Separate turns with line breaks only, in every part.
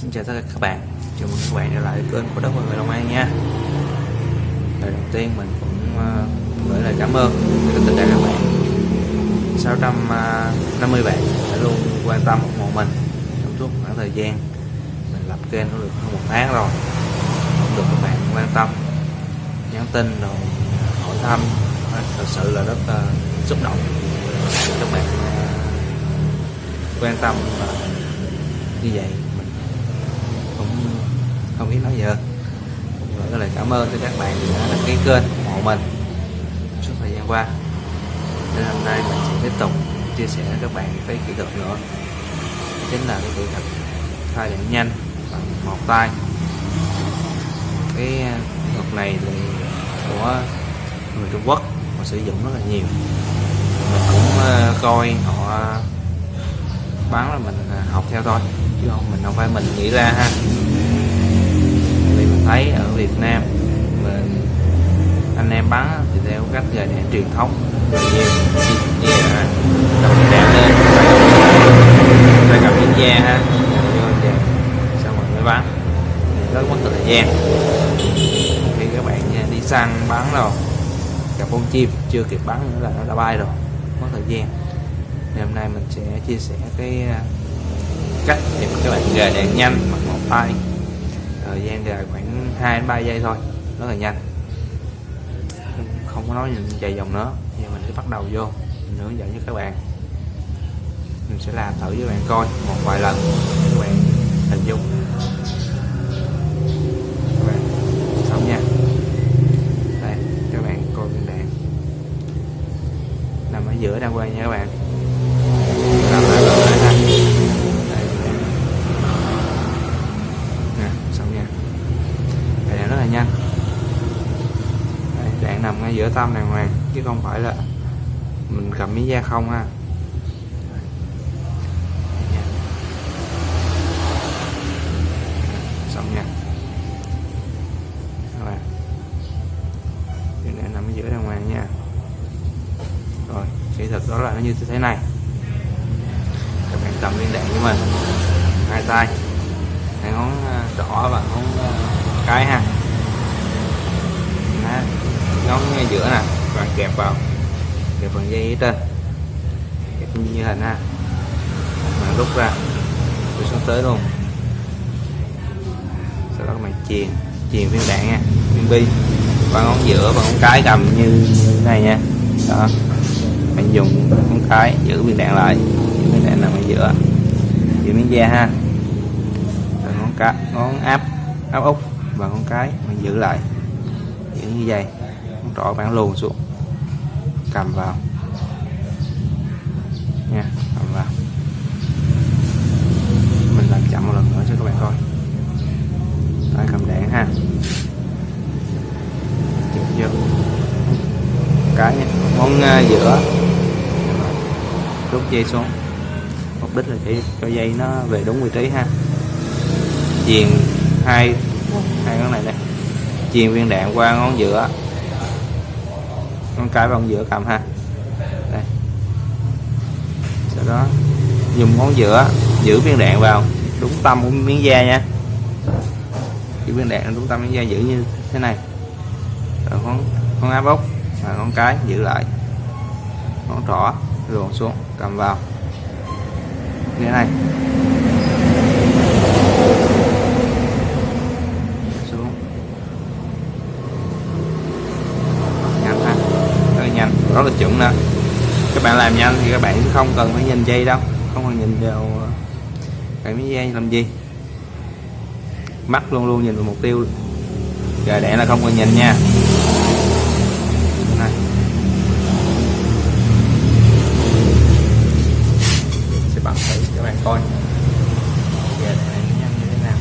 Xin chào tất cả các bạn. Chào mừng các bạn trở lại kênh của Đất và Người Long An nha. Lời đầu tiên mình cũng ờ, gửi lời cảm ơn đến tất cả các bạn. 650 ờ, bạn đã luôn quan tâm ủng hộ mình trong suốt khoảng thời gian mình lập kênh cũng được hơn một tháng rồi. Cũng được các bạn quan tâm nhắn tin rồi hỏi thăm ờ, thật sự là rất uh, xúc động. Các bạn. Uh, quan tâm uh, như vậy không biết nói gì hơn. Gửi lời cảm ơn tới các bạn đã đăng ký kênh ủng hộ mình suốt thời gian qua. Nên hôm nay mình sẽ tiếp tục chia sẻ với các bạn cái kỹ thuật nữa. Chính là cái kỹ thuật khai điện nhanh bằng một tay cái à, kỹ thuật này thì của người Trung Quốc, họ sử dụng rất là nhiều. Mình cũng à, coi họ bán là mình à, học theo thôi, chứ không, mình không phải mình nghĩ ra ha thấy ở Việt Nam mình anh em bắn thì theo cách gà đẻ truyền thống. Nhiều như là đầu đạn lên phải cầm miếng da ha vô về xong rồi mới bắn rất mất thời gian. Khi các bạn à, đi săn bắn rồi gặp con chim chưa kịp bắn nữa là nó đã bay rồi. Mất thời gian. Thì hôm nay mình sẽ chia sẻ cái à, cách để các bạn gà đèn nhanh bằng một tay. Thời gian gà khoảng 2 3 giây thôi. Rất là nhanh. Không có nói nhìn dài dòng nữa. Giờ mình sẽ bắt đầu vô. Mình hướng dẫn cho các bạn. Mình sẽ làm thử với bạn coi. Một vài lần. Các bạn hình dung. Các bạn xong nha. Đây, các bạn coi viên đạn nằm ở giữa đang quay nha các bạn nằm ở giữa đây ha đây nè xong nha đây là nhanh. Đây, đạn nằm ngay giữa tâm đàng hoàng chứ không phải là mình cầm miếng da không ha. Xong nha. Các bạn. Cái đạn nằm ở giữa đàng hoàng nha. Rồi kỹ thuật đó là nó như thế này. Các bạn cầm viên đạn của mình. Hai tay. Hai ngón ờ, trỏ và ngón ờ, cái ha ngón ngay giữa nè bạn kẹp vào. Kẹp phần dây ở trên. Kẹp như hình ha mà rút ra. Rồi xuống tới luôn. Sau đó mày bạn chuyền chuyền viên đạn nha viên bi. Và ngón giữa và ngón cái cầm như, như thế này nha. Đó. Bạn dùng ngón cái giữ viên đạn lại. Giữ viên đạn nằm ở giữa. Giữ miếng da ha. Rồi ngón cá ngón áp áp út và ngón cái mình giữ lại. Giữ như vậy rõ trỏ bạn luồn xuống. Cầm vào. Nha cầm vào. Mình làm chậm một lần nữa cho các bạn coi. Tay cầm đạn ha. Chụp vô. Cái nha ngón uh, à, giữa rút dây xuống. Mục đích là để cho dây nó về đúng vị trí ha. Chuyền hai hai ngón này đây. Chuyền viên đạn qua ngón giữa con cái vào giữa cầm ha. Đây. Sau đó, dùng ngón giữa giữ viên đạn vào, đúng tâm của miếng da nha. Giữ viên đạn đúng tâm miếng da giữ như thế này. Rồi con con áp ốc và con cái giữ lại. Ngón trỏ luồn xuống, cầm vào. Như thế này xuống nhanh ha rất là chuẩn nè các bạn làm nhanh thì các bạn không cần phải nhìn dây đâu. Không cần nhìn vào ờ, cái miếng dây làm gì. Mắt luôn luôn nhìn vào mục tiêu. Gà đẻ là không cần nhìn nha. Này. Sẽ bật thử cho các bạn coi gà đẻ nhanh như thế nào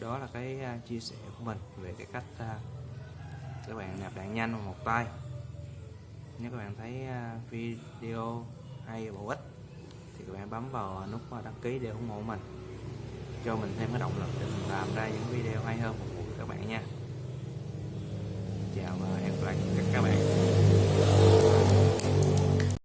rồi đó là cái à, chia sẻ của mình về cái cách à, các bạn nạp đạn nhanh bằng một tay. Nếu các bạn thấy à, video hay bổ ích thì các bạn bấm vào nút đăng ký để ủng hộ mình. Cho mình thêm cái động lực để mình làm ra những video hay hơn phục vụ các bạn nha. Chào và hẹn gặp lại các bạn.